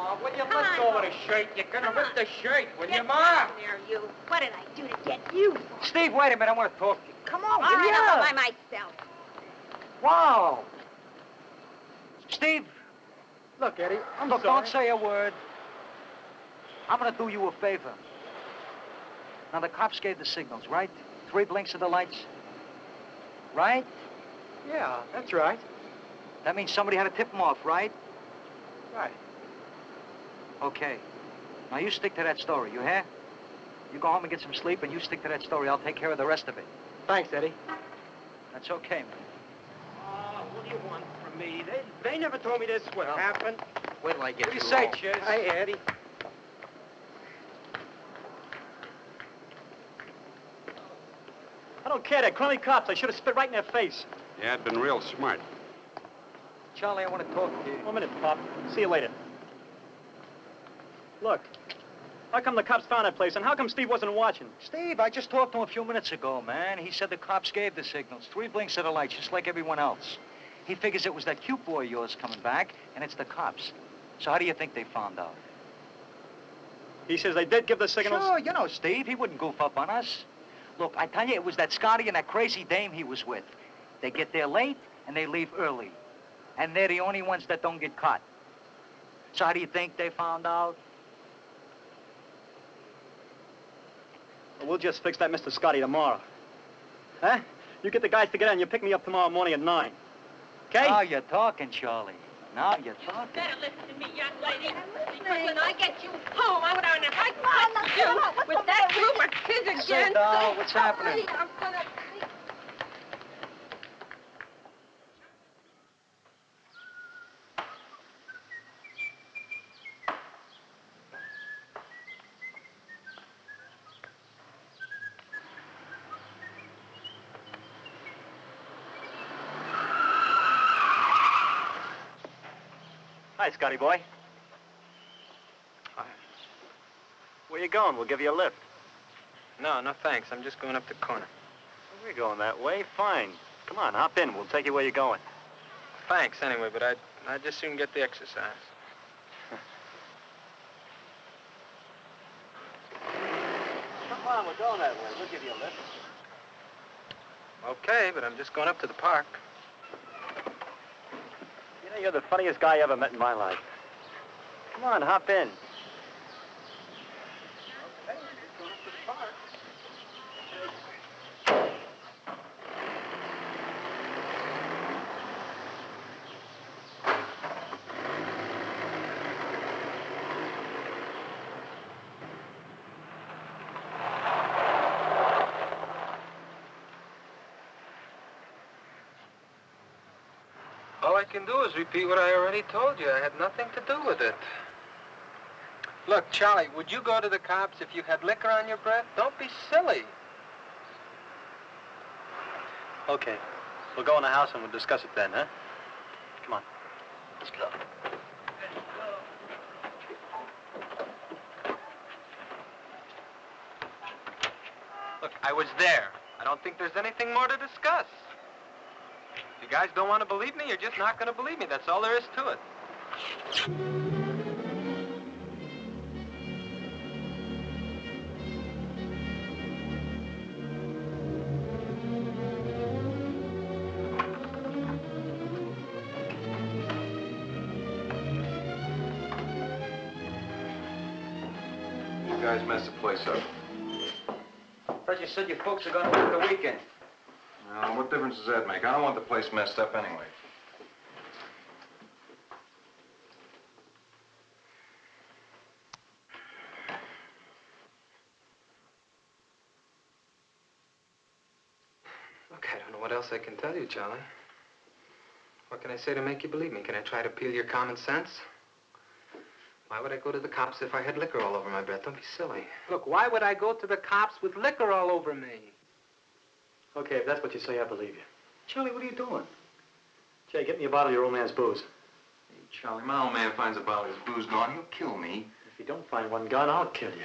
Ma, will you let go of the shirt? You're gonna rip the shirt, will you, Ma? there, you. What did I do to get you? Steve, wait a minute. I want to talk to you. Come on, All right, I'll yeah. go by myself. Wow. Steve, Look, Eddie, I'm look, sorry. don't say a word. I'm going to do you a favor. Now, the cops gave the signals, right? Three blinks of the lights. Right? Yeah, that's right. That means somebody had to tip them off, right? Right. Okay. Now, you stick to that story, you hear? You go home and get some sleep, and you stick to that story. I'll take care of the rest of it. Thanks, Eddie. That's okay, man. Oh, what do you want from me? They, they never told me this would happen. Wait till I get What do you you say, home. Chiz? Hey, Eddie. I don't care. They're crummy cops. I should have spit right in their face. Yeah, I'd been real smart. Charlie, I want to talk to you. One minute, Pop. See you later. Look, how come the cops found that place, and how come Steve wasn't watching? Steve, I just talked to him a few minutes ago, man. He said the cops gave the signals. Three blinks of the lights, just like everyone else. He figures it was that cute boy of yours coming back, and it's the cops. So how do you think they found out? He says they did give the signals. Sure, you know, Steve, he wouldn't goof up on us. Look, I tell you, it was that Scotty and that crazy dame he was with. They get there late, and they leave early. And they're the only ones that don't get caught. So how do you think they found out? We'll just fix that Mr. Scotty tomorrow. Huh? You get the guys together and you pick me up tomorrow morning at 9. Okay? Now you're talking, Charlie. Now you're talking. You Better listen to me, young lady. Because when I get you home, I want to fight fight you with that group of kids Sit again. down. What's happening? I'm gonna... Hi, Scotty boy. Where you going? We'll give you a lift. No, no thanks. I'm just going up the corner. We're going that way. Fine. Come on, hop in. We'll take you where you're going. Thanks anyway, but I'd I'd just soon get the exercise. Come on, we're going that way. We'll give you a lift. Okay, but I'm just going up to the park. You know, you're the funniest guy I ever met in my life. Come on, hop in. I can do is repeat what I already told you. I had nothing to do with it. Look, Charlie, would you go to the cops if you had liquor on your breath? Don't be silly. Okay. We'll go in the house and we'll discuss it then, huh? Come on. Let's go. Look, I was there. I don't think there's anything more to discuss. If you guys don't want to believe me, you're just not going to believe me. That's all there is to it. You guys messed the place up. Thought you said your folks are gonna work the weekend. Now, what difference does that make? I don't want the place messed up anyway. Look, I don't know what else I can tell you, Charlie. What can I say to make you believe me? Can I try to appeal your common sense? Why would I go to the cops if I had liquor all over my breath? Don't be silly. Look, why would I go to the cops with liquor all over me? Okay, if that's what you say, I believe you. Charlie, what are you doing? Jay, get me a bottle of your old man's booze. Hey, Charlie, my old man finds a bottle of his booze gone. He'll kill me. If you don't find one gone, I'll kill you.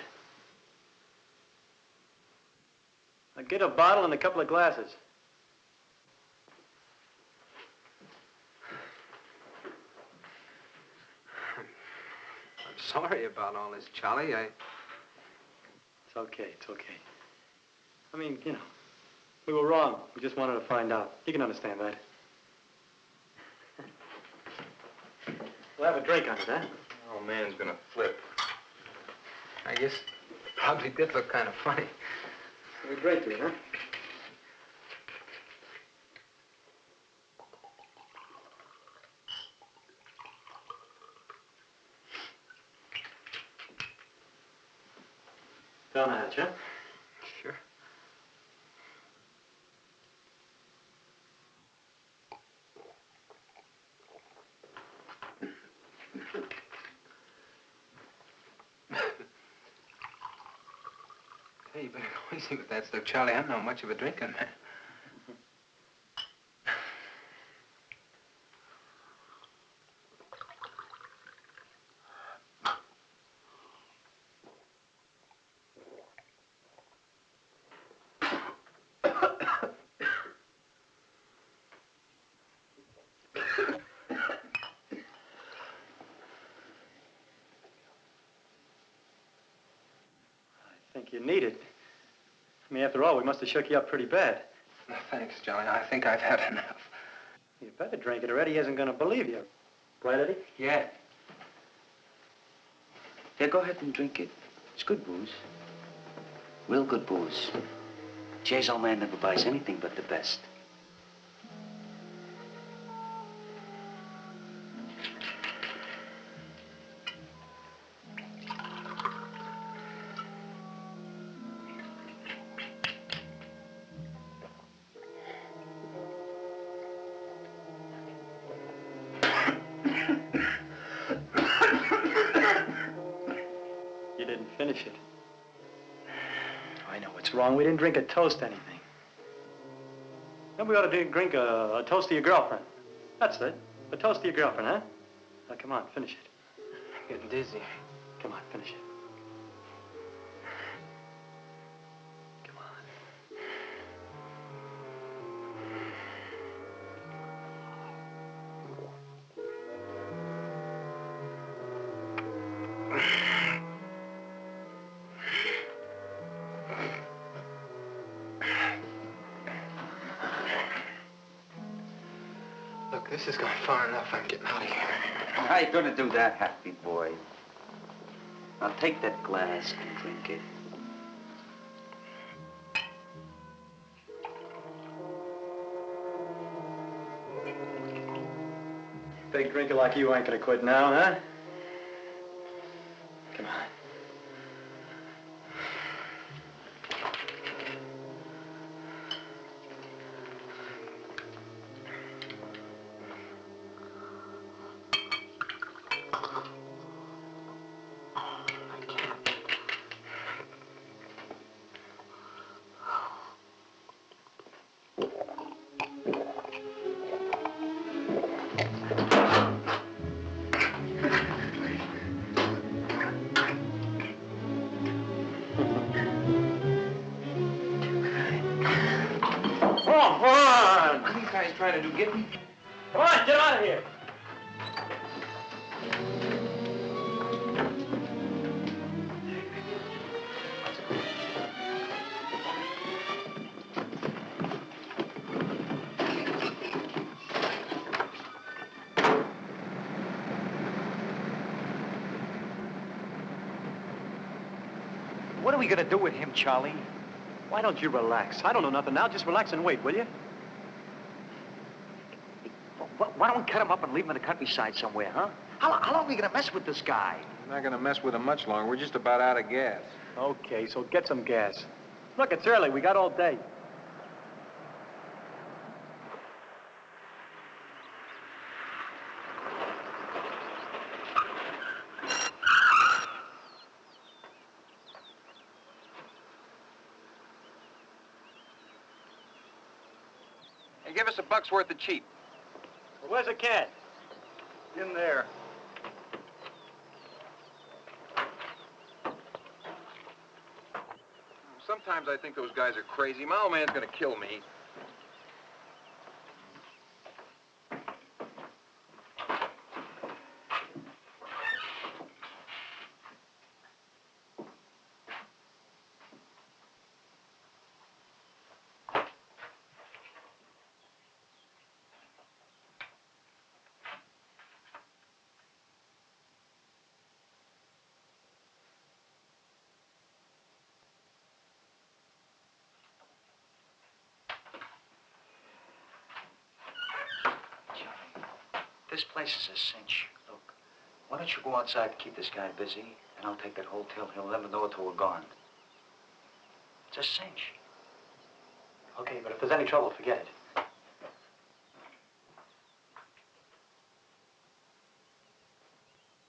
Now get a bottle and a couple of glasses. I'm sorry about all this, Charlie. I. It's okay, it's okay. I mean, you know, we were wrong. We just wanted to find out. You can understand that. We'll have a drink on it, huh? Old man's gonna flip. I guess probably did look kind of funny. We drink to it, huh? Down the hatch, huh? Sure. Hey, easy with that stuff, Charlie. I'm not much of a drinking man. I think you need it. I mean, after all, we must have shook you up pretty bad. No, thanks, Johnny. I think I've had enough. You better drink it or Eddie isn't going to believe you. Right, Eddie? Yeah. Yeah, go ahead and drink it. It's good booze. Real good booze. Jay's old man never buys anything but the best. didn't drink a toast anything. Then we ought to drink a, a toast to your girlfriend. That's it. A toast to your girlfriend, huh? Now, come on, finish it. I'm getting dizzy. Come on, finish it. Yeah. This has gone far enough. I'm getting out of here. How you gonna do that, happy boy? Now take that glass and drink it. Big drinker like you ain't gonna quit now, huh? What are we gonna do with him, Charlie? Why don't you relax? I don't know nothing now. Just relax and wait, will you? Why don't we cut him up and leave him in the countryside somewhere, huh? How, how long are we gonna mess with this guy? We're not gonna mess with him much longer. We're just about out of gas. Okay, so get some gas. Look, it's early. We got all day. Buck's worth of cheap. Well, where's the cat? In there. Sometimes I think those guys are crazy. My old man's gonna kill me. This place is a cinch. Look, why don't you go outside and keep this guy busy, and I'll take that hotel. He'll never know it till we're gone. It's a cinch. Okay, but if there's any trouble, forget it.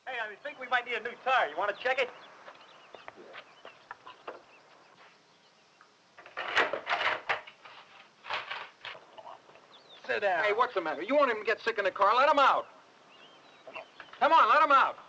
Hey, I think we might need a new tire. You want to check it? Sit down. Hey, what's the matter? You won't even get sick in the car. Let him out. Come on, let him out.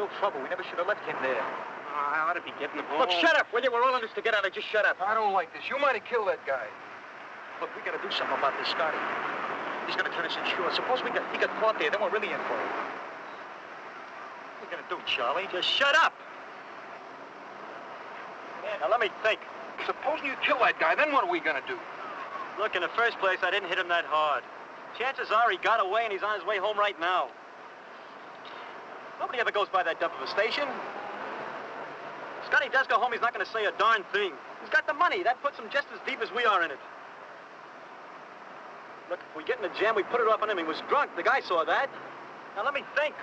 Real trouble. We never should have left him there. Oh, I ought to be getting the ball. Look, shut up, will you? We're all in this together. Just shut up. I don't like this. You might have killed that guy. Look, we gotta do something about this, Scotty. He's gonna turn us insured. Suppose we got, he got caught there, then we're really in for it. What are we gonna do, Charlie? Just shut up. Now, let me think. Supposing you kill that guy, then what are we gonna do? Look, in the first place, I didn't hit him that hard. Chances are he got away and he's on his way home right now. Nobody ever goes by that dump of a station. Scotty does go home, he's not going to say a darn thing. He's got the money. That puts him just as deep as we are in it. Look, if we get in a jam, we put it off on him. He was drunk. The guy saw that. Now, let me think.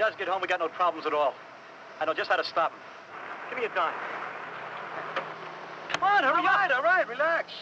Does get home, we got no problems at all. I know just how to stop him. Give me a dime. Come on, hurry all right, all right, relax.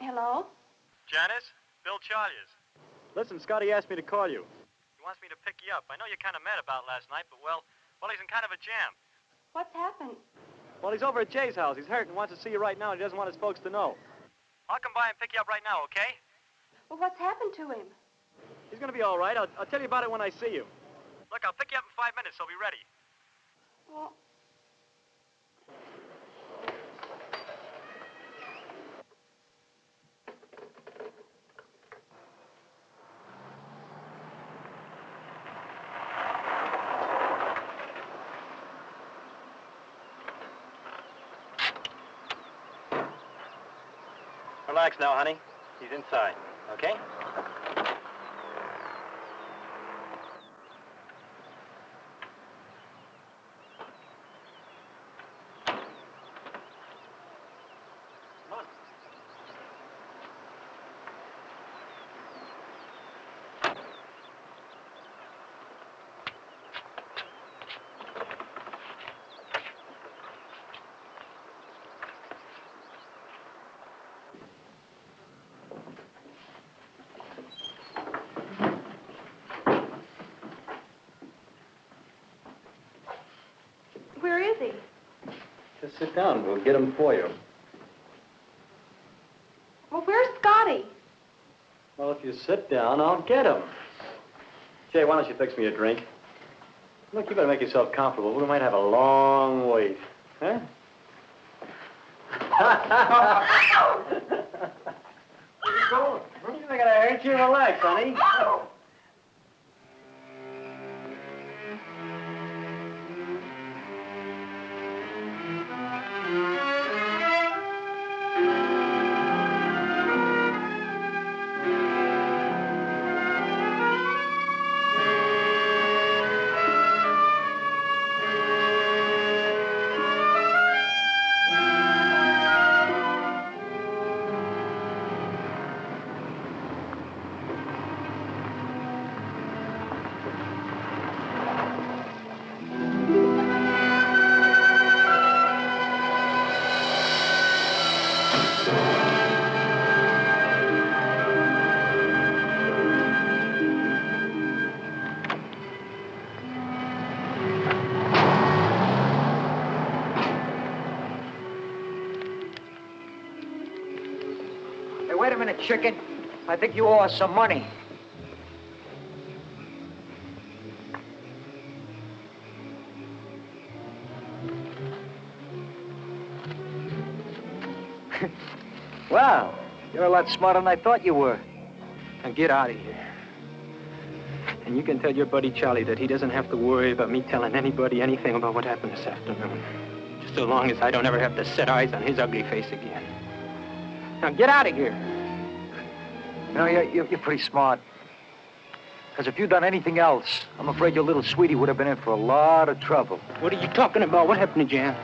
Hello? Janice? Bill Chalmers. Listen, Scotty asked me to call you. He wants me to pick you up. I know you're kind of mad about last night, but well, well, he's in kind of a jam. What's happened? Well, he's over at Jay's house. He's hurt and wants to see you right now, and he doesn't want his folks to know. I'll come by and pick you up right now, okay? Well, what's happened to him? He's gonna be all right. I'll, I'll tell you about it when I see you. Look, I'll pick you up in five minutes, so be ready. Well, Relax now, honey. He's inside, okay? Come on. where is he? Just sit down. We'll get him for you. Well, where's Scotty? Well, if you sit down, I'll get him. Jay, why don't you fix me a drink? Look, you better make yourself comfortable. We might have a long wait. Huh? Where you going? You think I hurt you? Relax, honey. Chicken. I think you owe us some money. wow, you're a lot smarter than I thought you were. Now get out of here. And you can tell your buddy Charlie that he doesn't have to worry about me telling anybody anything about what happened this afternoon. Just so long as I don't ever have to set eyes on his ugly face again. Now get out of here. Know, you're, you're, you're pretty smart. Because if you'd done anything else, I'm afraid your little sweetie would have been in for a lot of trouble. What are you talking about? What happened to Jan?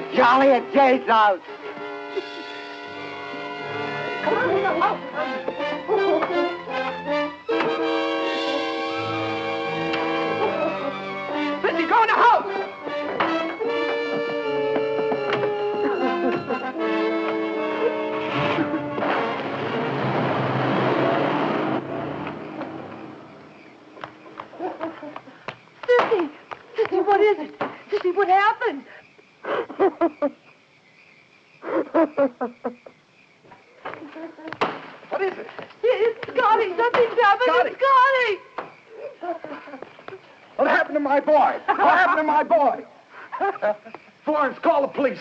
With Charlie at Jay's house. Come on go in the house.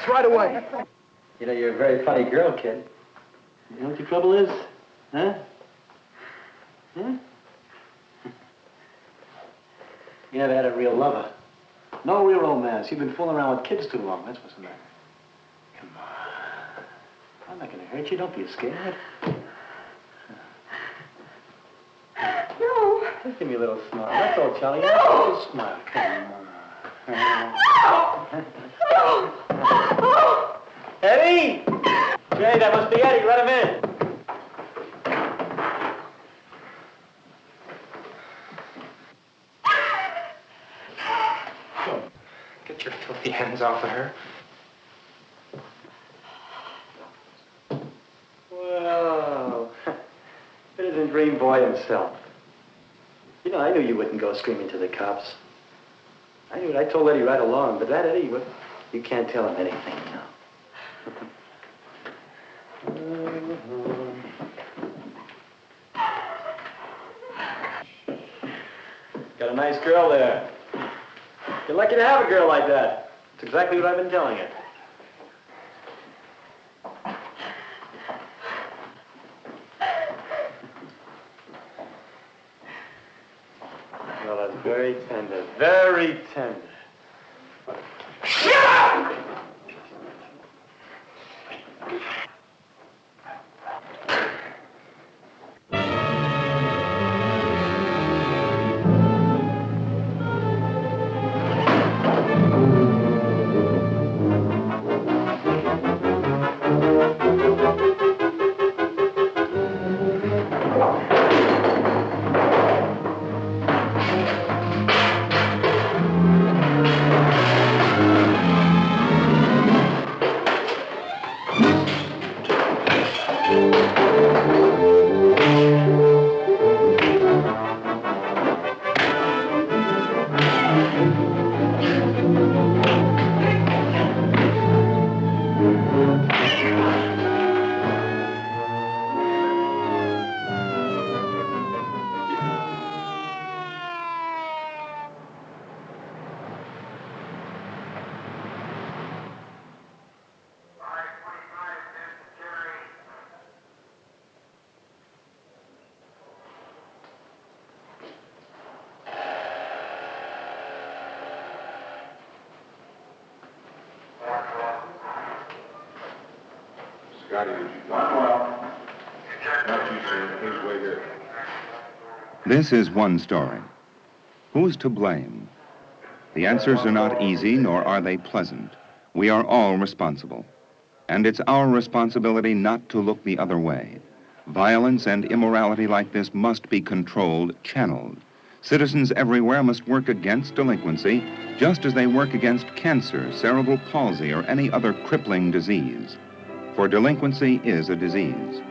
Right away. You know, you're a very funny girl, kid. You know what your trouble is? Huh? Huh? You never had a real lover. No real romance. You've been fooling around with kids too long. That's what's the matter. Come on. I'm not going to hurt you. Don't be scared. No. Just give me a little smile. That's all, Charlie. No. A little smile. Come on. Eddie! Jay, that must be Eddie. Let him in. Get your filthy hands off of her. Well, citizen dream boy himself. You know, I knew you wouldn't go screaming to the cops. I knew it. I told Eddie right along, but that Eddie, you can't tell him anything, you know. Got a nice girl there. You're lucky to have a girl like that. It's exactly what I've been telling you. This is one story. Who's to blame? The answers are not easy, nor are they pleasant. We are all responsible. And it's our responsibility not to look the other way. Violence and immorality like this must be controlled, channeled. Citizens everywhere must work against delinquency just as they work against cancer, cerebral palsy, or any other crippling disease. For delinquency is a disease.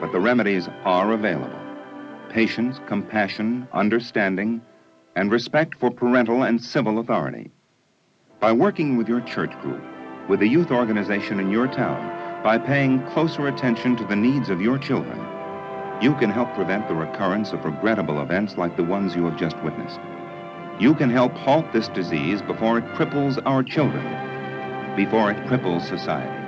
But the remedies are available. Patience, compassion, understanding, and respect for parental and civil authority. By working with your church group, with the youth organization in your town, by paying closer attention to the needs of your children, you can help prevent the recurrence of regrettable events like the ones you have just witnessed. You can help halt this disease before it cripples our children, before it cripples society.